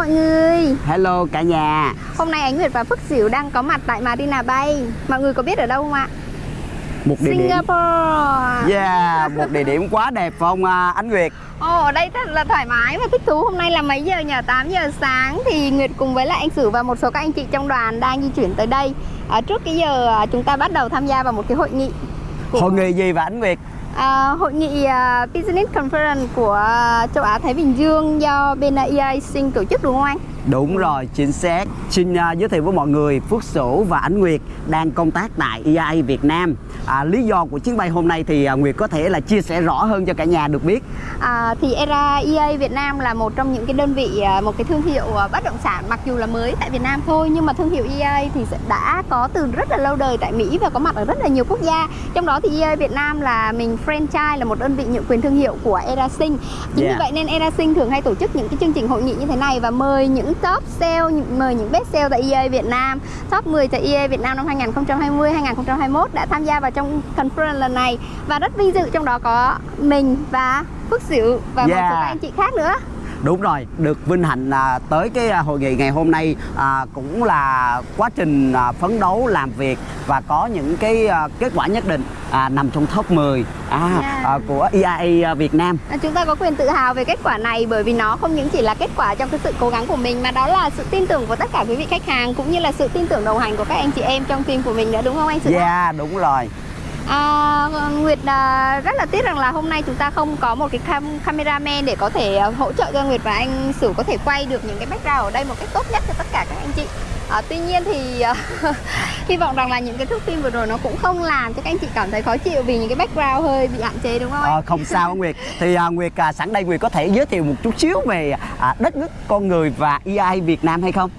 Mọi người. Hello cả nhà. Hôm nay Ánh Nguyệt và Phước Diệu đang có mặt tại Marina Bay. Mọi người có biết ở đâu không ạ? Một địa điểm. Singapore. Yeah, một địa điểm quá đẹp phải không à, Ánh Nguyệt? Ồ, ở đây rất là thoải mái và thích thú. Hôm nay là mấy giờ nhỉ? 8 giờ sáng. Thì Nguyệt cùng với lại anh Sử và một số các anh chị trong đoàn đang di chuyển tới đây. À, Trước cái giờ à, chúng ta bắt đầu tham gia vào một cái hội nghị của- Hội nghị gì vậy Ánh Nguyệt À, hội nghị uh, Business Conference của à, châu Á Thái Bình Dương do bên à, uh, EI Sinh tổ chức đúng không anh? Đúng rồi, chính xác. Xin à, giới thiệu với mọi người Phước Sửu và Ánh Nguyệt đang công tác tại EI Việt Nam. À, Lý do của chuyến bay hôm nay thì à, Nguyệt có thể là chia sẻ rõ hơn cho cả nhà được biết. À, thì ERA EA Việt Nam là một trong những cái đơn vị à, một cái thương hiệu bất động sản mặc dù là mới tại Việt Nam thôi nhưng mà thương hiệu EA thì đã có từ rất là lâu đời tại Mỹ và có mặt ở rất là nhiều quốc gia. Trong đó thì EA Việt Nam là mình franchise là một đơn vị nhượng quyền thương hiệu của ERA Sinh chính Yeah. vì vậy nên ERA Sinh thường hay tổ chức những cái chương trình hội nghị như thế này và mời những top sale những- mời những best sale tại EA Việt Nam. Top 10 tại EA Việt Nam năm 2020 2021 đã tham gia vào trong conference lần này. Và rất vinh dự trong đó có mình và Phước Diệu và một Yeah. số các anh chị khác nữa Đúng rồi, được vinh hạnh à, tới cái à, hội nghị ngày hôm nay à, cũng là quá trình à, phấn đấu làm việc và có những cái à, kết quả nhất định à, nằm trong top 10 à, Yeah. à, của EIA Việt Nam. À, Chúng ta có quyền tự hào về kết quả này bởi vì nó không những chỉ là kết quả trong cái sự cố gắng của mình mà đó là sự tin tưởng của tất cả quý vị khách hàng cũng như là sự tin tưởng đồng hành của các anh chị em trong team của mình nữa đúng không anh Sử? Yeah, đúng rồi. À, Nguyệt à, rất là tiếc rằng là hôm nay chúng ta không có một cái cam cameraman để có thể à, hỗ trợ cho Nguyệt và anh Sử có thể quay được những cái background ở đây một cách tốt nhất cho tất cả các anh chị. À, tuy nhiên thì à, hy vọng rằng là những cái thước phim vừa rồi nó cũng không làm cho các anh chị cảm thấy khó chịu vì những cái background hơi bị hạn chế đúng không anh? Ờ, không sao Nguyệt. Thì à, Nguyệt à, sẵn đây Nguyệt có thể giới thiệu một chút xíu về à, đất nước con người và EI Việt Nam hay không?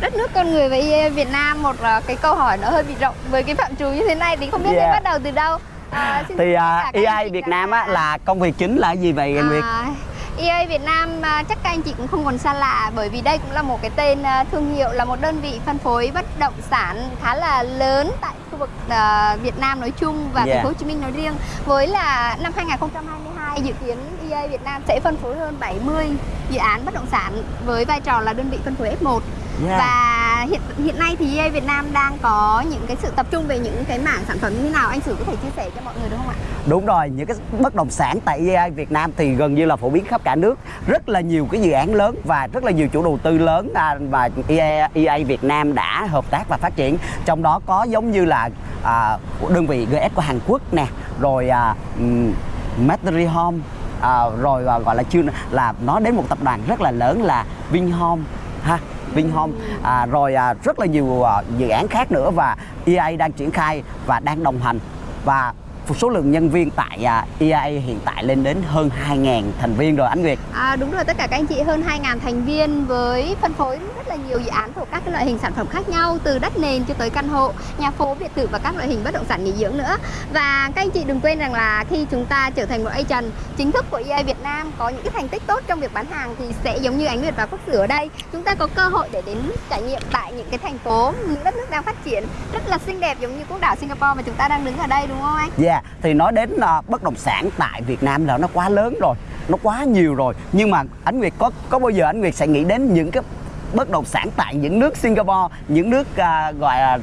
Đất nước con người và EA Việt Nam một à, cái câu hỏi nó hơi bị rộng với cái phạm trù như thế này thì không biết Yeah. nên bắt đầu từ đâu à, Thì tất à, anh chị Việt Nam á, là công việc chính là gì vậy Nguyệt? à, EA Việt Nam chắc các anh chị cũng không còn xa lạ bởi vì đây cũng là một cái tên thương hiệu là một đơn vị phân phối bất động sản khá là lớn tại khu vực à, Việt Nam nói chung và Yeah. thành phố Hồ Chí Minh nói riêng với là năm 2022 dự kiến EA Việt Nam sẽ phân phối hơn 70 dự án bất động sản với vai trò là đơn vị phân phối F1 Yeah. và hiện hiện nay thì EA Việt Nam đang có những cái sự tập trung về những cái mảng sản phẩm như thế nào anh Sử có thể chia sẻ cho mọi người được không ạ? Đúng rồi, những cái bất động sản tại EI Việt Nam thì gần như là phổ biến khắp cả nước Rất là nhiều cái dự án lớn và rất là nhiều chủ đầu tư lớn à, Và EA, EA Việt Nam đã hợp tác và phát triển Trong đó có giống như là à, đơn vị GS của Hàn Quốc nè Rồi à, um, Material Home à, Rồi à, gọi là chưa là nó đến một tập đoàn rất là lớn là Vinhome ha Vinhome. À, rồi à, rất là nhiều à, dự án khác nữa và EA đang triển khai và đang đồng hành. Và số lượng nhân viên tại à, EA hiện tại lên đến hơn 2.000 thành viên rồi anh Nguyệt À, đúng rồi, tất cả các anh chị hơn 2.000 thành viên với phân phối rất là nhiều dự án thuộc các cái loại hình sản phẩm khác nhau từ đất nền cho tới căn hộ, nhà phố, biệt thự và các loại hình bất động sản nghỉ dưỡng nữa. Và các anh chị đừng quên rằng là khi chúng ta trở thành một agent chính thức của EA Việt Nam có những cái thành tích tốt trong việc bán hàng thì sẽ giống như Ánh Nguyệt và Phúc Sử ở đây, chúng ta có cơ hội để đến trải nghiệm tại những cái thành phố, những đất nước đang phát triển rất là xinh đẹp giống như quốc đảo Singapore mà chúng ta đang đứng ở đây đúng không anh? Yeah, À, thì nói đến uh, bất động sản tại Việt Nam là nó quá lớn rồi nó quá nhiều rồi. Nhưng mà anh Nguyệt có có bao giờ anh Nguyệt sẽ nghĩ đến những cái bất động sản tại những nước Singapore những nước uh, gọi là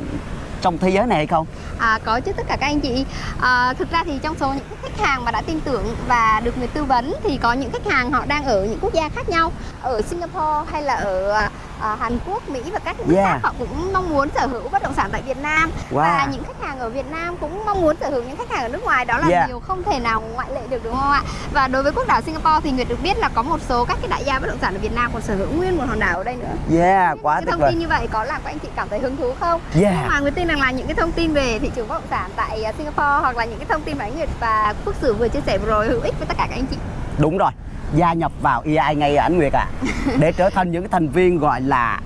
trong thế giới này hay không? À, có chứ tất cả các anh chị. À, Thực ra thì trong số những khách hàng mà đã tin tưởng và được người tư vấn Thì có những khách hàng họ đang ở những quốc gia khác nhau. Ở Singapore hay là ở à, à, Hàn Quốc, Mỹ và các nước Yeah. khác Họ cũng mong muốn sở hữu bất động sản tại Việt Nam Wow. Và những khách hàng ở Việt Nam cũng mong muốn sở hữu những khách hàng ở nước ngoài Đó là Yeah. điều không thể nào ngoại lệ được đúng không ạ Và đối với quốc đảo Singapore thì Nguyệt được biết là có một số các cái đại gia bất động sản ở Việt Nam còn sở hữu nguyên một hòn đảo ở đây nữa Yeah, quá tuyệt cái thông vời tin như vậy có làm các anh chị cảm thấy hứng thú không? Yeah. Nhưng mà người tin rằng là những cái thông tin về thị trường bất động sản tại à, Singapore hoặc là những cái thông tin mà anh Nguyệt và Phước Sử vừa chia sẻ vừa rồi hữu ích với tất cả các anh chị. Đúng rồi, gia nhập vào EI ngay anh Nguyệt à. Để trở thành những thành viên gọi là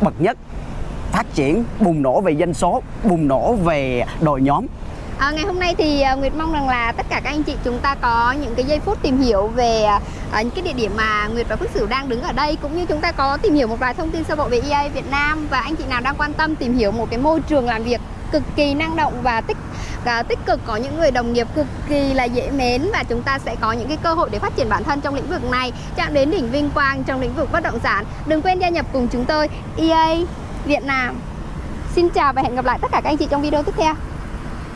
bậc nhất Phát triển, bùng nổ về doanh số, bùng nổ về đội nhóm. À, ngày hôm nay thì à, Nguyệt mong rằng là tất cả các anh chị chúng ta có những cái giây phút tìm hiểu về à, những cái địa điểm mà Nguyệt và Phước Sử đang đứng ở đây cũng như chúng ta có tìm hiểu một vài thông tin sơ bộ về EA Việt Nam và anh chị nào đang quan tâm tìm hiểu một cái môi trường làm việc cực kỳ năng động và tích à, tích cực. Có những người đồng nghiệp cực kỳ là dễ mến và chúng ta sẽ có những cái cơ hội để phát triển bản thân trong lĩnh vực này. Chạm đến đỉnh vinh quang trong lĩnh vực bất động sản. Đừng quên gia nhập cùng chúng tôi EA Việt Nam. Xin chào và hẹn gặp lại tất cả các anh chị trong video tiếp theo.